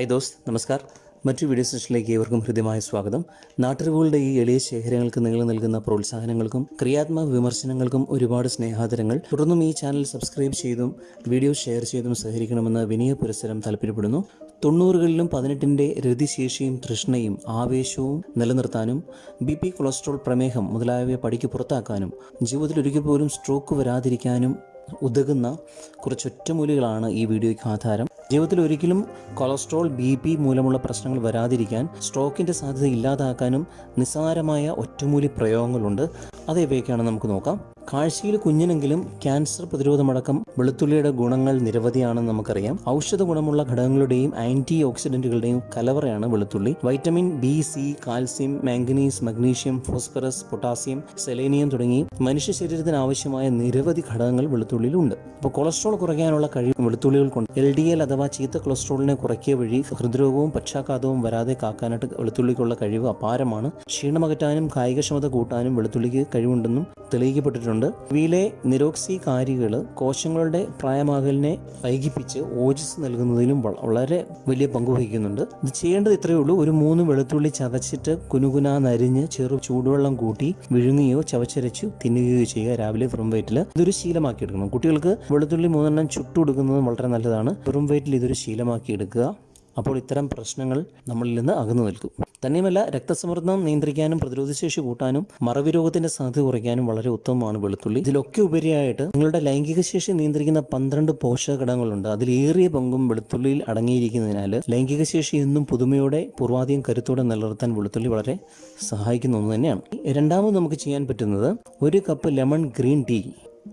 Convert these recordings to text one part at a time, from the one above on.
Hi those നമസ്കാർ. മറ്റു video സെഷനിലേക്ക് ഏവർക്കും ഹൃദ്യമായ സ്വാഗതം. നാട്ടറിവുകളുടെ ഈ എളിയ ശേഖരങ്ങൾക്ക് നിങ്ങൾ നൽകുന്ന പ്രോത്സാഹനങ്ങൾക്കും ക്രിയാത്മക വിമർശനങ്ങൾക്കും ഒരുപാട് സ്നേഹാദരങ്ങൾ. തുടർന്നും ഈ ചാനൽ സബ്സ്ക്രൈബ് ചെയ്തും വീഡിയോ ഷെയർ ചെയ്തും സഹകരിക്കണമെന്ന് വിനയ പുരസ്സരം താല്പര്യപ്പെടുന്നു. തൊണ്ണൂറുകളിലും പതിനെട്ടിന്റെ രതിശേഷിയും തൃഷ്ണയും ആവേശവും നിലനിർത്താനും ബി പി കൊളസ്ട്രോൾ പ്രമേഹം മുതലായവയെ പടിക്ക് പുറത്താക്കാനും ജീവിതത്തിൽ ഒരിക്കൽ പോലും സ്ട്രോക്ക് വരാതിരിക്കാനും ഉതകുന്ന കുറച്ചൊറ്റമൂലികളാണ് ഈ വീഡിയോയ്ക്ക് ആധാരം. ജീവിതത്തിൽ ഒരിക്കലും കൊളസ്ട്രോൾ ബി പി മൂലമുള്ള പ്രശ്നങ്ങൾ വരാതിരിക്കാൻ സ്ട്രോക്കിന്റെ സാധ്യത ഇല്ലാതാക്കാനും നിസ്സാരമായ ഒറ്റമൂലി പ്രയോഗങ്ങളുണ്ട്. അത് നമുക്ക് നോക്കാം. കാഴ്ചയിൽ കുഞ്ഞിനെങ്കിലും ക്യാൻസർ പ്രതിരോധമടക്കം വെളുത്തുള്ളിയുടെ ഗുണങ്ങൾ നിരവധിയാണെന്ന് നമുക്കറിയാം. ഔഷധ ഗുണമുള്ള ഘടകങ്ങളുടെയും ആന്റി ഓക്സിഡന്റുകളുടെയും കലവറയാണ് വെളുത്തുള്ളി. Vitamin B C calcium manganese magnesium phosphorus potassium selenium തുടങ്ങി മനുഷ്യ ശരീരത്തിന് ആവശ്യമായ നിരവധി ഘടകങ്ങൾ വെളുത്തുള്ളിയിലുണ്ട്. അപ്പോൾ കൊളസ്ട്രോൾ കുറയ്ക്കാനുള്ള കഴിവ് വെളുത്തുള്ളികൾ കൊണ്ട് എൽ ഡി എൽ അഥവാ ചീത്ത കൊളസ്ട്രോളിനെ കുറയ്ക്കുക വഴി ഹൃദ്രോഗവും പക്ഷാഘാതവും വരാതെ കാക്കാനായിട്ട് വെളുത്തുള്ളിക്കുള്ള കഴിവ് അപാരമാണ്. ക്ഷീണമകറ്റാനും കായികക്ഷമത കൂട്ടാനും വെളുത്തുള്ളിക്ക് കഴിവുണ്ടെന്നും തെളിയിക്കപ്പെട്ടിട്ടുണ്ട്. ഇവയിലെ നിരോക്സി കാരികൾ കോശങ്ങളുടെ പ്രായമാകലിനെ വൈകിപ്പിച്ച് ഓജസ് നൽകുന്നതിലും വളരെ വലിയ പങ്കുവഹിക്കുന്നുണ്ട് ഇത് ചെയ്യേണ്ടത് ഇത്രയേ ഉള്ളൂ. ഒരു മൂന്ന് വെളുത്തുള്ളി ചതച്ചിട്ട് കുനുകുനാ നരിഞ്ഞ് ചെറു ചൂടുവെള്ളം കൂട്ടി വിഴുങ്ങുകയോ ചവച്ചരച്ചു തിന്നുകയോ ചെയ്യുക രാവിലെ വെറും വയറ്റിൽ ഇതൊരു ശീലമാക്കി എടുക്കണം കുട്ടികൾക്ക് വെളുത്തുള്ളി മൂന്നെണ്ണം ചുട്ടുകൊടുക്കുന്നത് വളരെ നല്ലതാണ്. വെറും വയറ്റിൽ ഇതൊരു ശീലമാക്കി എടുക്കുക. അപ്പോൾ ഇത്തരം പ്രശ്നങ്ങൾ നമ്മളിൽ നിന്ന് അകന്നു നിൽക്കും. തന്നെയുമല്ല രക്തസമ്മർദ്ദം നിയന്ത്രിക്കാനും പ്രതിരോധശേഷി കൂട്ടാനും മറവി രോഗത്തിന്റെ സാധ്യത കുറയ്ക്കാനും വളരെ ഉത്തമമാണ് വെളുത്തുള്ളി. ഇതിലൊക്കെ ഉപരിയായിട്ട് നിങ്ങളുടെ ലൈംഗിക ശേഷി നിയന്ത്രിക്കുന്ന പന്ത്രണ്ട് പോഷക ഘടകങ്ങളുണ്ട് അതിലേറിയ പങ്കും വെളുത്തുള്ളിയിൽ അടങ്ങിയിരിക്കുന്നതിനാൽ ലൈംഗിക ശേഷി എന്നും പുതുമയോടെ പൂർവാധികം കരുത്തോടെ നിലനിർത്താൻ വെളുത്തുള്ളി വളരെ സഹായിക്കുന്ന ഒന്ന് തന്നെയാണ്. രണ്ടാമത് നമുക്ക് ചെയ്യാൻ പറ്റുന്നത് ഒരു കപ്പ് ലെമൺ ഗ്രീൻ ടീ.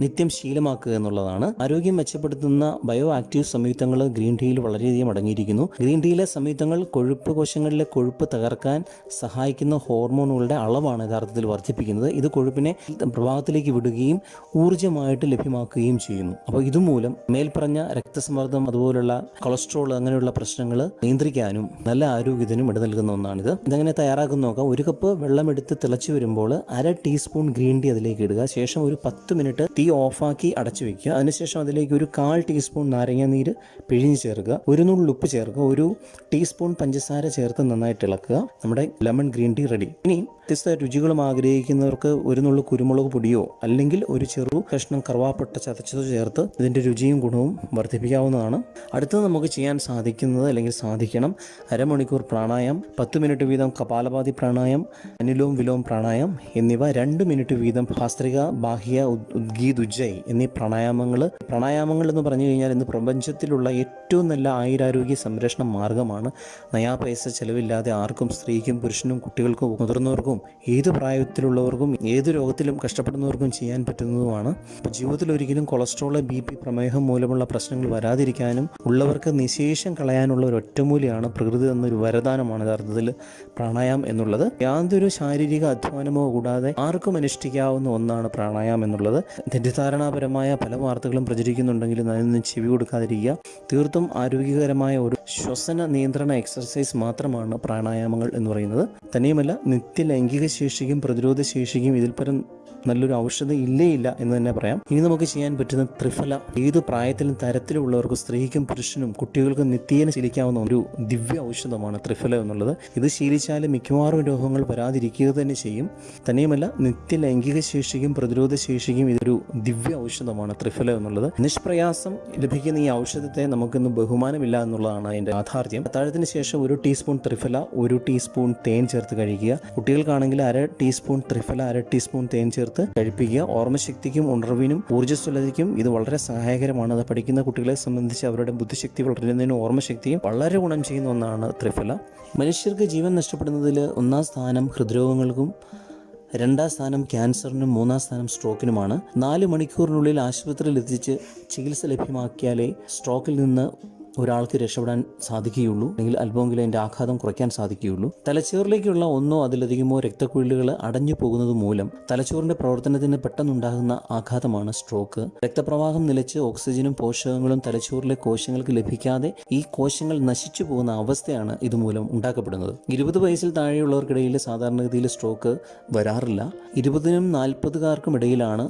നിത്യം ശീലമാക്കുക എന്നുള്ളതാണ്. ആരോഗ്യം മെച്ചപ്പെടുത്തുന്ന ബയോ ആക്റ്റീവ് സംയുക്തങ്ങൾ ഗ്രീൻ ടീയിൽ വളരെയധികം അടങ്ങിയിരിക്കുന്നു. ഗ്രീൻ ടീയിലെ സംയുക്തങ്ങൾ കൊഴുപ്പ് കോശങ്ങളിലെ കൊഴുപ്പ് തകർക്കാൻ സഹായിക്കുന്ന ഹോർമോണുകളുടെ അളവാണ് യഥാർത്ഥത്തിൽ വർദ്ധിപ്പിക്കുന്നത്. ഇത് കൊഴുപ്പിനെ പ്രഭാവത്തിലേക്ക് വിടുകയും ഊർജമായിട്ട് ലഭ്യമാക്കുകയും ചെയ്യുന്നു. അപ്പോൾ ഇതുമൂലം മേൽപ്പറഞ്ഞ രക്തസമ്മർദ്ദം അതുപോലുള്ള കൊളസ്ട്രോൾ അങ്ങനെയുള്ള പ്രശ്നങ്ങൾ നിയന്ത്രിക്കാനും നല്ല ആരോഗ്യത്തിനും ഇട നൽകുന്ന ഒന്നാണിത്. ഇതങ്ങനെ തയ്യാറാക്കുന്ന നോക്കാം. ഒരു കപ്പ് വെള്ളമെടുത്ത് തിളച്ചു വരുമ്പോൾ അര ടീസ്പൂൺ ഗ്രീൻ ടീ അതിലേക്ക് ഇടുക. ശേഷം ഒരു പത്ത് മിനിറ്റ് തീ ഓഫാക്കി അടച്ചു വെക്കുക. അതിനുശേഷം അതിലേക്ക് ഒരു കാൽ ടീസ്പൂൺ നാരങ്ങ നീര് പിഴിഞ്ഞ് ചേർക്കുക. ഒരു നുള്ളിൽ ഉപ്പ് ചേർക്കുക. ഒരു ടീസ്പൂൺ പഞ്ചസാര ചേർത്ത് നന്നായിട്ട് ഇളക്കുക. നമ്മുടെ ലെമൺ ഗ്രീൻ ടീ റെഡി. ഇനി വ്യത്യസ്ത രുചികളും ആഗ്രഹിക്കുന്നവർക്ക് ഒരു നുള്ളു കുരുമുളക് പൊടിയോ അല്ലെങ്കിൽ ഒരു ചെറു കഷ്ണം കറുവാപ്പട്ട ചതച്ചതോ ചേർത്ത് ഇതിന്റെ രുചിയും ഗുണവും വർദ്ധിപ്പിക്കാവുന്നതാണ്. അടുത്തത് നമുക്ക് ചെയ്യാൻ സാധിക്കുന്നത് അല്ലെങ്കിൽ സാധിക്കണം അരമണിക്കൂർ പ്രാണായം പത്ത് മിനിറ്റ് വീതം കപാലപാതി പ്രാണായം അനിലോം വിലോം പ്രാണായം എന്നിവ രണ്ട് മിനിറ്റ് വീതം ഭാസ്ത്രിക ബാഹ്യ ഉദ്- ഉദ്ഗീത് ഉജ്ജയ് എന്നീ പ്രാണായാമങ്ങൾ പ്രാണായാമങ്ങൾ എന്ന് പറഞ്ഞു കഴിഞ്ഞാൽ ഇന്ന് പ്രപഞ്ചത്തിലുള്ള ഏറ്റവും നല്ല ആയുരാരോഗ്യ സംരക്ഷണ മാർഗമാണ്. നയാ പൈസ ചെലവില്ലാതെ ആർക്കും സ്ത്രീക്കും പുരുഷനും കുട്ടികൾക്കും മുതിർന്നവർക്കും ഏത് പ്രായത്തിലുള്ളവർക്കും ഏത് രോഗത്തിലും കഷ്ടപ്പെടുന്നവർക്കും ചെയ്യാൻ പറ്റുന്നതുമാണ്. അപ്പോൾ ജീവിതത്തിൽ ഒരിക്കലും കൊളസ്ട്രോൾ ബി പി പ്രമേഹം മൂലമുള്ള പ്രശ്നങ്ങൾ വരാതിരിക്കാനും ഉള്ളവർക്ക് നിശേഷം കളയാനുള്ള ഒരു ഒറ്റമൂലിയാണ് പ്രകൃതി എന്നൊരു വരദാനമാണ് യഥാർത്ഥത്തിൽ പ്രാണായാമം എന്നുള്ളത്. യാതൊരു ശാരീരിക അധ്വാനമോ കൂടാതെ ആർക്കും അനുഷ്ഠിക്കാവുന്ന ഒന്നാണ് പ്രാണായാമം എന്നുള്ളത്. തെറ്റിദ്ധാരണാപരമായ പല വാർത്തകളും പ്രചരിക്കുന്നുണ്ടെങ്കിലും അതിനൊന്നും ചെവി കൊടുക്കാതിരിക്കുക. തീർത്തും ആരോഗ്യകരമായ ഒരു ശ്വസന നിയന്ത്രണ എക്സർസൈസ് മാത്രമാണ് പ്രാണായാമങ്ങൾ എന്ന് പറയുന്നത്. തന്നെയുമല്ല നിത്യ ലൈംഗിക ശേഷിക്കും പ്രതിരോധ ശേഷിക്കും ഇതിൽ പരം നല്ലൊരു ഔഷധം ഇല്ലേ ഇല്ല എന്ന് തന്നെ പറയാം. ഇനി നമുക്ക് ചെയ്യാൻ പറ്റുന്ന ത്രിഫല ഏത് പ്രായത്തിലും തരത്തിലുള്ളവർക്കും സ്ത്രീക്കും പുരുഷനും കുട്ടികൾക്കും നിത്യേന ശീലിക്കാവുന്ന ഒരു ദിവ്യ ഔഷധമാണ് ത്രിഫല എന്നുള്ളത്. ഇത് ശീലിച്ചാൽ മിക്കവാറും രോഗങ്ങൾ വരാതിരിക്കുക തന്നെ ചെയ്യും. തന്നെയുമല്ല നിത്യ ലൈംഗിക ശേഷിക്കും പ്രതിരോധ ശേഷിക്കും ഇതൊരു ദിവ്യ ഔഷധമാണ് ത്രിഫല എന്നുള്ളത്. നിഷ്പ്രയാസം ലഭിക്കുന്ന ഈ ഔഷധത്തെ നമുക്കിന്ന് ബഹുമാനമില്ല എന്നുള്ളതാണ് അതിന്റെ യാഥാർത്ഥ്യം. അത്താഴത്തിന് ശേഷം ഒരു ടീസ്പൂൺ ത്രിഫല ഒരു ടീസ്പൂൺ തേൻ ചേർത്ത് കഴിക്കുക. കുട്ടികൾക്കാണെങ്കിൽ അര ടീസ്പൂൺ ത്രിഫല അര ടീസ്പൂൺ തേൻ ചേർത്ത് കഴിപ്പിക്കുക. ഓർമ്മശക്തിക്കും ഉണർവിനും ഊർജസ്വലതയ്ക്കും ഇത് വളരെ സഹായകരമാണ്. അത് പഠിക്കുന്ന കുട്ടികളെ സംബന്ധിച്ച് അവരുടെ ബുദ്ധിശക്തി വളരുന്നതിനും ഓർമ്മശക്തിയും വളരെ ഗുണം ചെയ്യുന്ന ഒന്നാണ് ത്രിഫല. മനുഷ്യർക്ക് ജീവൻ നഷ്ടപ്പെടുന്നതിൽ ഒന്നാം സ്ഥാനം ഹൃദ്രോഗങ്ങൾക്കും രണ്ടാം സ്ഥാനം ക്യാൻസറിനും മൂന്നാം സ്ഥാനം സ്ട്രോക്കിനുമാണ്. നാല് മണിക്കൂറിനുള്ളിൽ ആശുപത്രിയിൽ എത്തിച്ച് ചികിത്സ ലഭ്യമാക്കിയാലേ സ്ട്രോക്കിൽ നിന്ന് ഒരാൾക്ക് രക്ഷപ്പെടാൻ സാധിക്കുകയുള്ളൂ. അല്ലെങ്കിൽ അല്പമെങ്കിലും അതിന്റെ ആഘാതം കുറയ്ക്കാൻ സാധിക്കുകയുള്ളൂ. തലച്ചോറിലേക്കുള്ള ഒന്നോ അതിലധികമോ രക്തക്കുഴലുകൾ അടഞ്ഞു പോകുന്നത് മൂലം തലച്ചോറിന്റെ പ്രവർത്തനത്തിന് പെട്ടെന്നുണ്ടാകുന്ന ആഘാതമാണ് സ്ട്രോക്ക് രക്തപ്രവാഹം നിലച്ച് ഓക്സിജനും പോഷകങ്ങളും തലച്ചോറിലെ കോശങ്ങൾക്ക് ലഭിക്കാതെ ഈ കോശങ്ങൾ നശിച്ചു പോകുന്ന അവസ്ഥയാണ് ഇതുമൂലം ഉണ്ടാക്കപ്പെടുന്നത്. ഇരുപത് വയസ്സിൽ താഴെയുള്ളവർക്കിടയിൽ സാധാരണഗതിയിൽ സ്ട്രോക്ക് വരാറില്ല. ഇരുപതിനും നാൽപ്പതുകാർക്കും ഇടയിലാണ്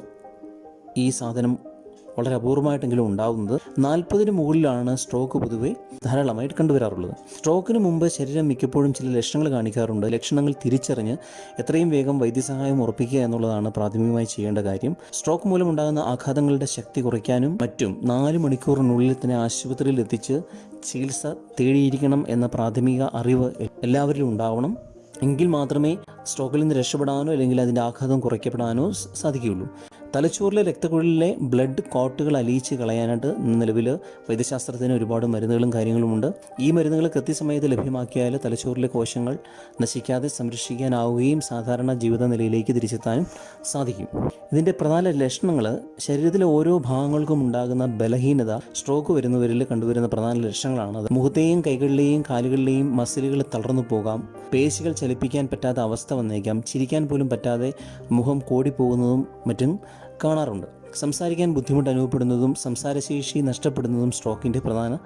ഈ സാധനം വളരെ അപൂർവമായിട്ടെങ്കിലും ഉണ്ടാകുന്നത് നാൽപ്പതിന് മുകളിലാണ് സ്ട്രോക്ക് പൊതുവെ ധാരാളമായിട്ട് കണ്ടുവരാറുള്ളത്. സ്ട്രോക്കിന് മുമ്പ് ശരീരം മിക്കപ്പോഴും ചില ലക്ഷണങ്ങൾ കാണിക്കാറുണ്ട്. ലക്ഷണങ്ങൾ തിരിച്ചറിഞ്ഞ് എത്രയും വേഗം വൈദ്യസഹായം ഉറപ്പിക്കുക എന്നുള്ളതാണ് പ്രാഥമികമായി ചെയ്യേണ്ട കാര്യം. സ്ട്രോക്ക് മൂലമുണ്ടാകുന്ന ആഘാതങ്ങളുടെ ശക്തി കുറയ്ക്കാനും മറ്റും നാല് മണിക്കൂറിനുള്ളിൽ തന്നെ ആശുപത്രിയിൽ എത്തിച്ച് ചികിത്സ തേടിയിരിക്കണം എന്ന പ്രാഥമിക അറിവ് എല്ലാവരിലും ഉണ്ടാവണം. എങ്കിൽ മാത്രമേ സ്ട്രോക്കിൽ നിന്ന് രക്ഷപ്പെടാനോ അല്ലെങ്കിൽ അതിന്റെ ആഘാതം കുറയ്ക്കപ്പെടാനോ സാധിക്കുകയുള്ളൂ. തലച്ചോറിലെ രക്തക്കുഴലിലെ ബ്ലഡ് കോട്ടുകൾ അലിയിച്ച് കളയാനായിട്ട് നിലവിൽ വൈദ്യശാസ്ത്രത്തിന് ഒരുപാട് മരുന്നുകളും കാര്യങ്ങളുമുണ്ട്. ഈ മരുന്നുകൾ കൃത്യസമയത്ത് ലഭ്യമാക്കിയാൽ തലച്ചോറിലെ കോശങ്ങൾ നശിക്കാതെ സംരക്ഷിക്കാനാവുകയും സാധാരണ ജീവിത നിലയിലേക്ക് തിരിച്ചെത്താനും സാധിക്കും. ഇതിന്റെ പ്രധാന ലക്ഷണങ്ങൾ ശരീരത്തിലെ ഓരോ ഭാഗങ്ങൾക്കും ഉണ്ടാകുന്ന ബലഹീനത സ്ട്രോക്ക് വരുന്നവരിൽ കണ്ടുവരുന്ന പ്രധാന ലക്ഷണങ്ങളാണ്. മുഖത്തെയും കൈകളിലെയും കാലുകളിലെയും മസിലുകൾ തളർന്നു പോകാം പേശികൾ ചലിപ്പിക്കാൻ പറ്റാത്ത അവസ്ഥ വന്നേക്കാം ചിരിക്കാൻ പോലും പറ്റാതെ മുഖം കോടിപ്പോകുന്നതും മറ്റും കാണാറുണ്ട്. സംസാരിക്കാൻ ബുദ്ധിമുട്ട് അനുഭവപ്പെടുന്നതും സംസാരശേഷി നഷ്ടപ്പെടുന്നതും സ്ട്രോക്കിന്റെ പ്രധാന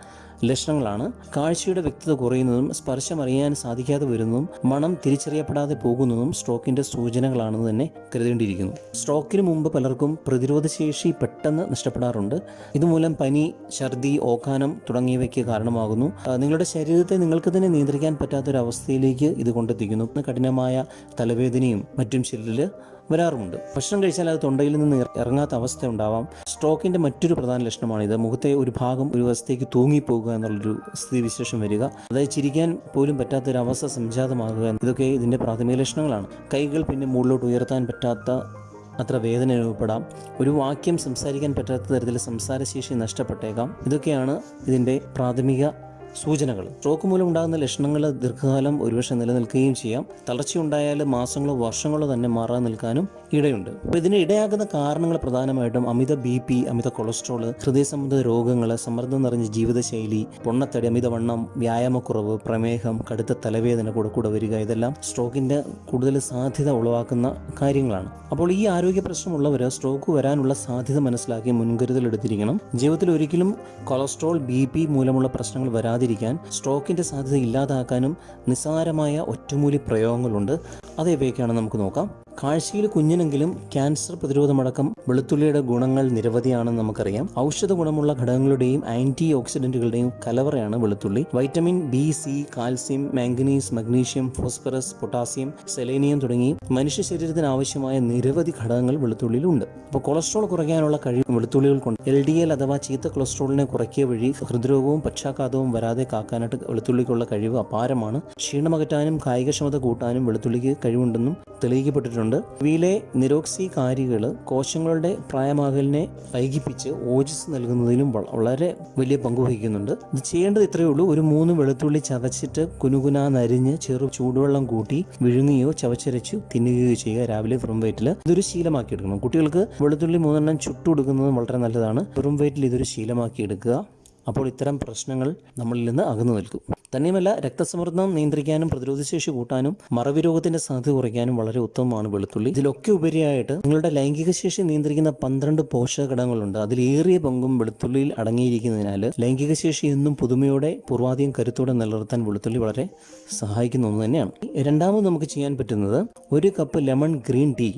ലക്ഷണങ്ങളാണ്. കാഴ്ചയുടെ വ്യക്തത കുറയുന്നതും സ്പർശം അറിയാൻ സാധിക്കാതെ വരുന്നതും മണം തിരിച്ചറിയപ്പെടാതെ പോകുന്നതും സ്ട്രോക്കിന്റെ സൂചനകളാണെന്ന് തന്നെ കരുതേണ്ടിയിരിക്കുന്നു. സ്ട്രോക്കിന് മുമ്പ് പലർക്കും പ്രതിരോധശേഷി പെട്ടെന്ന് നഷ്ടപ്പെടാറുണ്ട്. ഇതുമൂലം പനി ഛർദി ഓക്കാനം തുടങ്ങിയവയ്ക്ക് കാരണമാകുന്നു. നിങ്ങളുടെ ശരീരത്തെ നിങ്ങൾക്ക് തന്നെ നിയന്ത്രിക്കാൻ പറ്റാത്തൊരവസ്ഥയിലേക്ക് ഇത് കൊണ്ടെത്തിക്കുന്നു. കഠിനമായ തലവേദനയും മറ്റും ശരീരത്തിൽ വരാറുമുണ്ട്. ഭക്ഷണം കഴിച്ചാൽ അത് തൊണ്ടയിൽ നിന്ന് ഇറങ്ങാത്ത അവസ്ഥ ഉണ്ടാവാം. സ്ട്രോക്കിന്റെ മറ്റൊരു പ്രധാന ലക്ഷണമാണിത്. മുഖത്തെ ഒരു ഭാഗം ഒരു വശത്തേക്ക് തൂങ്ങിപ്പോകുക എന്നുള്ളൊരു സ്ഥിതിവിശേഷം വരിക. അതായത് ചിരിക്കാൻ പോലും പറ്റാത്ത ഒരു അവസ്ഥ സംജാതമാകുക ഇതൊക്കെ ഇതിന്റെ പ്രാഥമിക ലക്ഷണങ്ങളാണ്. കൈകൾ പിന്നെ മുകളിലോട്ട് ഉയർത്താൻ പറ്റാത്ത അത്ര വേദന അനുഭവപ്പെടാം ഒരു വാക്യം സംസാരിക്കാൻ പറ്റാത്ത തരത്തിൽ സംസാരശേഷി നഷ്ടപ്പെട്ടേക്കാം. ഇതൊക്കെയാണ് ഇതിന്റെ പ്രാഥമിക സൂചനകൾ. സ്ട്രോക്ക് മൂലം ഉണ്ടാകുന്ന ലക്ഷണങ്ങൾ ദീർഘകാലം ഒരുപക്ഷെ നിലനിൽക്കുകയും ചെയ്യാം. തളർച്ചയുണ്ടായാൽ മാസങ്ങളോ വർഷങ്ങളോ തന്നെ മാറാൻ നിൽക്കാനും ഇടയുണ്ട്. അപ്പോൾ ഇതിന് ഇടയാകുന്ന കാരണങ്ങൾ പ്രധാനമായിട്ടും അമിത ബി പി അമിത കൊളസ്ട്രോൾ ഹൃദയ സംബന്ധ രോഗങ്ങൾ സമ്മർദ്ദം നിറഞ്ഞ ജീവിതശൈലി പൊണ്ണത്തടി അമിതവണ്ണം വ്യായാമക്കുറവ് പ്രമേഹം കടുത്ത തലവേദന കൂടെ കൂടെ വരിക ഇതെല്ലാം സ്ട്രോക്കിന്റെ കൂടുതൽ സാധ്യത ഉളവാക്കുന്ന കാര്യങ്ങളാണ്. അപ്പോൾ ഈ ആരോഗ്യ പ്രശ്നമുള്ളവർ സ്ട്രോക്ക് വരാനുള്ള സാധ്യത മനസ്സിലാക്കി മുൻകരുതൽ എടുത്തിരിക്കണം. ജീവിതത്തിൽ ഒരിക്കലും കൊളസ്ട്രോൾ ബി പി മൂലമുള്ള പ്രശ്നങ്ങൾ വരാതിരിക്കാൻ സ്ട്രോക്കിന്റെ സാധ്യത ഇല്ലാതാക്കാനും നിസ്സാരമായ ഒറ്റമൂലി പ്രയോഗങ്ങളുണ്ട്. അതേവയൊക്കെയാണ് നമുക്ക് നോക്കാം. കാഴ്ചയിൽ കുഞ്ഞിനെങ്കിലും ക്യാൻസർ പ്രതിരോധമടക്കം വെളുത്തുള്ളിയുടെ ഗുണങ്ങൾ നിരവധിയാണെന്ന് നമുക്കറിയാം. ഔഷധ ഗുണമുള്ള ഘടകങ്ങളുടെയും ആന്റി ഓക്സിഡന്റുകളുടെയും കലവറയാണ് വെളുത്തുള്ളി. Vitamin B C calcium manganese magnesium phosphorus potassium selenium തുടങ്ങി മനുഷ്യ ശരീരത്തിന് ആവശ്യമായ നിരവധി ഘടകങ്ങൾ വെളുത്തുള്ളിയിലുണ്ട്. അപ്പോൾ കൊളസ്ട്രോൾ കുറയ്ക്കാനുള്ള കഴിവ് വെളുത്തുള്ളികൾക്കുണ്ട്. എൽ ഡി എൽ അഥവാ ചീത്ത കൊളസ്ട്രോളിനെ കുറയ്ക്കിയ വഴി ഹൃദ്രോഗവും പക്ഷാഘാതവും വരാതെ കാക്കാനായിട്ട് വെളുത്തുള്ളിക്കുള്ള കഴിവ് അപാരമാണ്. ക്ഷീണമകറ്റാനും കായികക്ഷമത കൂട്ടാനും വെളുത്തുള്ളിക്ക് കഴിവുണ്ടെന്നും തെളിയിക്കപ്പെട്ടിട്ടുണ്ട്. ഇവയിലെ നിരോക്സികാരികൾ കോശങ്ങളുടെ പ്രായമാകലിനെ വൈകിപ്പിച്ച് ഓജസ് നൽകുന്നതിലും വളരെ വലിയ പങ്കുവഹിക്കുന്നുണ്ട് ഇത് ചെയ്യേണ്ടത് ഇത്രയേ ഉള്ളൂ. ഒരു മൂന്ന് വെളുത്തുള്ളി ചതച്ചിട്ട് കുനുകുനാ നരിഞ്ഞ് ചെറു ചൂടുവെള്ളം കൂട്ടി വിഴുങ്ങുകയോ ചവച്ചരച്ചു തിന്നുകയോ ചെയ്യുക രാവിലെ വെറും വെയിറ്റിൽ ഇതൊരു ശീലമാക്കി എടുക്കണം കുട്ടികൾക്ക് വെളുത്തുള്ളി മൂന്നെണ്ണം ചുട്ടു കൊടുക്കുന്നത് വളരെ നല്ലതാണ്. വെറും വെയിറ്റിൽ ഇതൊരു ശീലമാക്കി എടുക്കുക അപ്പോൾ ഇത്തരം പ്രശ്നങ്ങൾ നമ്മളിൽ നിന്ന് അകന്നു നിൽക്കും. തന്നെയുമല്ല രക്തസമ്മർദ്ദം നിയന്ത്രിക്കാനും പ്രതിരോധശേഷി കൂട്ടാനും മറവി രോഗത്തിന്റെ സാധ്യത കുറയ്ക്കാനും വളരെ ഉത്തമമാണ് വെളുത്തുള്ളി. ഇതിലൊക്കെ ഉപരിയായിട്ട് നിങ്ങളുടെ ലൈംഗിക ശേഷി നിയന്ത്രിക്കുന്ന പന്ത്രണ്ട് പോഷക ഘടകങ്ങളുണ്ട് അതിലേറിയ പങ്കും വെളുത്തുള്ളിയിൽ അടങ്ങിയിരിക്കുന്നതിനാൽ ലൈംഗിക ശേഷി എന്നും പുതുമയോടെ പൂർവാധികം കരുത്തോടെ നിലനിർത്താൻ വെളുത്തുള്ളി വളരെ സഹായിക്കുന്ന ഒന്ന് തന്നെയാണ്. രണ്ടാമത് നമുക്ക് ചെയ്യാൻ പറ്റുന്നത് ഒരു കപ്പ് ലെമൺ ഗ്രീൻ ടീ.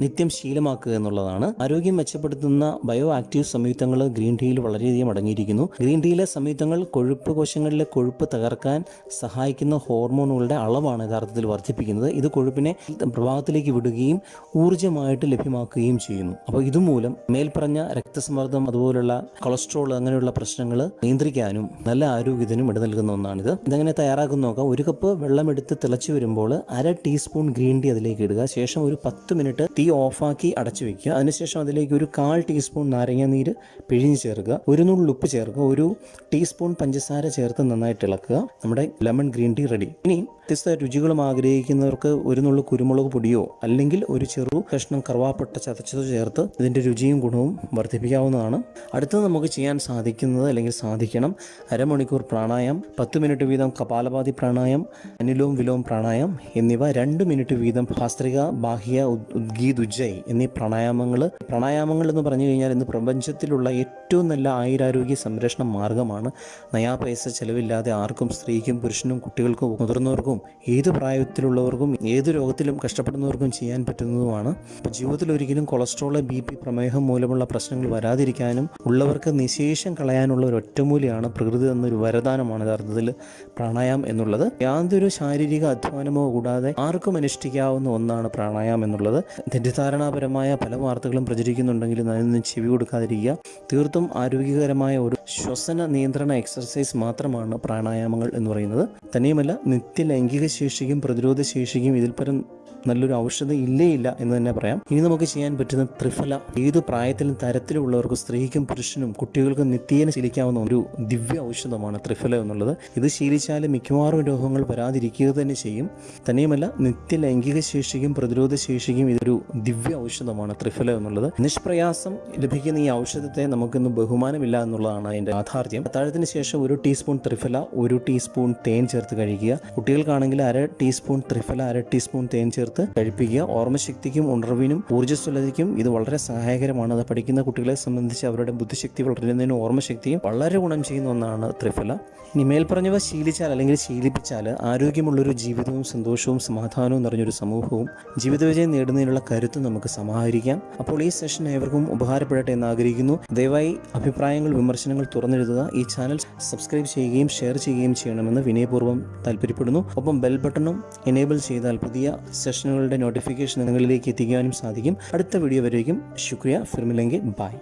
നിത്യം ശീലമാക്കുക എന്നുള്ളതാണ്. ആരോഗ്യം മെച്ചപ്പെടുത്തുന്ന ബയോ ആക്റ്റീവ് സംയുക്തങ്ങൾ ഗ്രീൻ ടീയിൽ വളരെയധികം അടങ്ങിയിരിക്കുന്നു. ഗ്രീൻ ടീയിലെ സംയുക്തങ്ങൾ കൊഴുപ്പ് കോശങ്ങളിലെ കൊഴുപ്പ് തകർക്കാൻ സഹായിക്കുന്ന ഹോർമോണുകളുടെ അളവാണ് യഥാർത്ഥത്തിൽ വർദ്ധിപ്പിക്കുന്നത്. ഇത് കൊഴുപ്പിനെ പ്രഭാവത്തിലേക്ക് വിടുകയും ഊർജമായിട്ട് ലഭ്യമാക്കുകയും ചെയ്യുന്നു. അപ്പോൾ ഇതുമൂലം മേൽപ്പറഞ്ഞ രക്തസമ്മർദ്ദം അതുപോലുള്ള കൊളസ്ട്രോൾ അങ്ങനെയുള്ള പ്രശ്നങ്ങൾ നിയന്ത്രിക്കാനും നല്ല ആരോഗ്യത്തിനും ഇട നൽകുന്ന ഒന്നാണിത്. ഇതെങ്ങനെ തയ്യാറാക്കുന്ന നോക്കാം. ഒരു കപ്പ് വെള്ളമെടുത്ത് തിളച്ചു വരുമ്പോൾ അര ടീസ്പൂൺ ഗ്രീൻ ടീ അതിലേക്ക് ഇടുക. ശേഷം ഒരു പത്ത് മിനിറ്റ് തീ ഓഫാക്കി അടച്ചു വെക്കുക. അതിനുശേഷം അതിലേക്ക് ഒരു കാൽ ടീസ്പൂൺ നാരങ്ങ നീര് പിഴിഞ്ഞ് ചേർക്കുക. ഒരു നുള്ളു ഉപ്പ് ചേർക്കുക. ഒരു ടീസ്പൂൺ പഞ്ചസാര ചേർത്ത് നന്നായിട്ട് ഇളക്കുക. നമ്മുടെ ലെമൺ ഗ്രീൻ ടീ റെഡി. ഇനി വ്യത്യസ്ത രുചികളും ആഗ്രഹിക്കുന്നവർക്ക് ഒരു നുള്ളു കുരുമുളക് പൊടിയോ അല്ലെങ്കിൽ ഒരു ചെറു കഷ്ണം കറുവാപ്പട്ട ചതച്ചതോ ചേർത്ത് ഇതിന്റെ രുചിയും ഗുണവും വർദ്ധിപ്പിക്കാവുന്നതാണ്. അടുത്തത് നമുക്ക് ചെയ്യാൻ സാധിക്കുന്നത് അല്ലെങ്കിൽ സാധിക്കണം അരമണിക്കൂർ പ്രാണായം പത്ത് മിനിറ്റ് വീതം കപാലപാതി പ്രാണായം അനിലോം വിലോം പ്രാണായം എന്നിവ രണ്ട് മിനിറ്റ് വീതം ഭാസ്ത്രിക ബാഹ്യ ഉദ്- അജീത് ഉജ്ജയ് എന്നീ പ്രണായാമങ്ങൾ പ്രാണായാമങ്ങൾ എന്ന് പറഞ്ഞു കഴിഞ്ഞാൽ ഇന്ന് പ്രപഞ്ചത്തിലുള്ള ഏറ്റവും നല്ല ആയുരാരോഗ്യ സംരക്ഷണ മാർഗമാണ്. നയാ പൈസ ചെലവില്ലാതെ ആർക്കും സ്ത്രീക്കും പുരുഷനും കുട്ടികൾക്കും മുതിർന്നവർക്കും ഏത് പ്രായത്തിലുള്ളവർക്കും ഏത് രോഗത്തിലും കഷ്ടപ്പെടുന്നവർക്കും ചെയ്യാൻ പറ്റുന്നതുമാണ്. ജീവിതത്തിൽ ഒരിക്കലും കൊളസ്ട്രോൾ ബി പി പ്രമേഹം മൂലമുള്ള പ്രശ്നങ്ങൾ വരാതിരിക്കാനും ഉള്ളവർക്ക് നിശേഷം കളയാനുള്ള ഒരു ഒറ്റമൂലിയാണ് പ്രകൃതി തന്നൊരു വരദാനമാണ് യഥാർത്ഥത്തിൽ പ്രാണായാമം എന്നുള്ളത്. യാതൊരു ശാരീരിക അധ്വാനമോ കൂടാതെ ആർക്കും അനുഷ്ഠിക്കാവുന്ന ഒന്നാണ് പ്രാണായാമം എന്നുള്ളത്. തെറ്റിദ്ധാരണാപരമായ പല വാർത്തകളും പ്രചരിക്കുന്നുണ്ടെങ്കിലും അതിനൊന്നും ചെവി കൊടുക്കാതിരിക്കുക. തീർത്തും ആരോഗ്യകരമായ ഒരു ശ്വസന നിയന്ത്രണ എക്സർസൈസ് മാത്രമാണ് പ്രാണായാമങ്ങൾ എന്ന് പറയുന്നത്. തന്നെയുമല്ല നിത്യ ലൈംഗിക ശേഷിക്കും പ്രതിരോധ ശേഷിക്കും ഇതിൽ പരം നല്ലൊരു ഔഷധം ഇല്ലേ ഇല്ല എന്ന് തന്നെ പറയാം. ഇനി നമുക്ക് ചെയ്യാൻ പറ്റുന്ന ത്രിഫല ഏത് പ്രായത്തിലും തരത്തിലുള്ളവർക്ക് സ്ത്രീക്കും പുരുഷനും കുട്ടികൾക്കും നിത്യേന ശീലിക്കാവുന്ന ഒരു ദിവ്യ ഔഷധമാണ് ത്രിഫല എന്നുള്ളത്. ഇത് ശീലിച്ചാൽ മിക്കവാറും രോഗങ്ങൾ വരാതിരിക്കുക തന്നെ ചെയ്യും. തന്നെയുമല്ല നിത്യ ലൈംഗിക ശേഷിക്കും പ്രതിരോധ ശേഷിക്കും ഇതൊരു ദിവ്യ ഔഷധമാണ് ത്രിഫല എന്നുള്ളത്. നിഷ്പ്രയാസം ലഭിക്കുന്ന ഈ ഔഷധത്തെ നമുക്കിന്ന് ബഹുമാനമില്ല എന്നുള്ളതാണ് അതിന്റെ യാഥാർത്ഥ്യം. അത്താഴത്തിന് ശേഷം ഒരു ടീസ്പൂൺ ത്രിഫല ഒരു ടീസ്പൂൺ തേൻ ചേർത്ത് കഴിക്കുക. കുട്ടികൾക്കാണെങ്കിൽ അര ടീസ്പൂൺ ത്രിഫല അര ടീസ്പൂൺ തേൻ ചേർത്ത് കഴിപ്പിക്കുക. ഓർമ്മശക്തിക്കും ഉണർവിനും ഊർജസ്വലതയ്ക്കും ഇത് വളരെ സഹായകരമാണ്. അത് പഠിക്കുന്ന കുട്ടികളെ സംബന്ധിച്ച് അവരുടെ ബുദ്ധിശക്തി വളരുന്നതിനും ഓർമ്മശക്തിയും വളരെ ഗുണം ചെയ്യുന്ന ഒന്നാണ് ത്രിഫല. ഇനി മേൽപ്പറഞ്ഞവ ശീലിച്ചാൽ അല്ലെങ്കിൽ ശീലിപ്പിച്ചാൽ ആരോഗ്യമുള്ളൊരു ജീവിതവും സന്തോഷവും സമാധാനവും നിറഞ്ഞൊരു സമൂഹവും ജീവിത വിജയം നേടുന്നതിനുള്ള കരുത്ത് നമുക്ക് സമാഹരിക്കാം. അപ്പോൾ ഈ സെഷൻ ഏവർക്കും ഉപകാരപ്പെടട്ടെ എന്ന് ആഗ്രഹിക്കുന്നു. ദയവായി അഭിപ്രായങ്ങൾ വിമർശനങ്ങൾ തുറന്നെഴുതുക. ഈ ചാനൽ സബ്സ്ക്രൈബ് ചെയ്യുകയും ഷെയർ ചെയ്യുകയും ചെയ്യണമെന്ന് വിനയപൂർവം താല്പര്യപ്പെടുന്നു. ഒപ്പം ബെൽ ബട്ടണും എനേബിൾ ചെയ്താൽ പുതിയ സെഷനുകളുടെ നോട്ടിഫിക്കേഷൻ നിങ്ങളിലേക്ക് എത്തിക്കാനും സാധിക്കും. അടുത്ത വീഡിയോ വരേക്കും. ശുക്രിയ. ഫിർമിലെങ്കിൽ ബൈ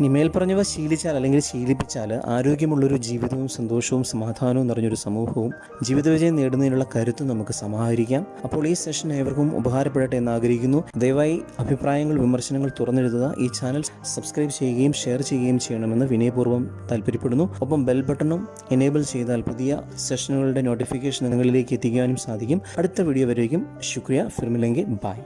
ഇനി മേൽപ്പറഞ്ഞവ ശീലിച്ചാൽ അല്ലെങ്കിൽ ശീലിപ്പിച്ചാൽ ആരോഗ്യമുള്ളൊരു ജീവിതവും സന്തോഷവും സമാധാനവും നിറഞ്ഞൊരു സമൂഹവും ജീവിത വിജയം നേടുന്നതിനുള്ള കരുത്ത് നമുക്ക് സമാഹരിക്കാം. അപ്പോൾ ഈ സെഷൻ ഏവർക്കും ഉപകാരപ്പെടട്ടെ എന്ന് ആഗ്രഹിക്കുന്നു. ദയവായി അഭിപ്രായങ്ങൾ വിമർശനങ്ങൾ തുറന്നെഴുതുക. ഈ ചാനൽ സബ്സ്ക്രൈബ് ചെയ്യുകയും ഷെയർ ചെയ്യുകയും ചെയ്യണമെന്ന് വിനയപൂർവം താല്പര്യപ്പെടുന്നു. ഒപ്പം ബെൽ ബട്ടണും എനേബിൾ ചെയ്താൽ പുതിയ സെഷനുകളുടെ നോട്ടിഫിക്കേഷൻ നിങ്ങളിലേക്ക് എത്തിക്കാനും സാധിക്കും. അടുത്ത വീഡിയോ വരേക്കും. ശുക്രിയ. ഫിർമിലെങ്കിൽ ബൈ.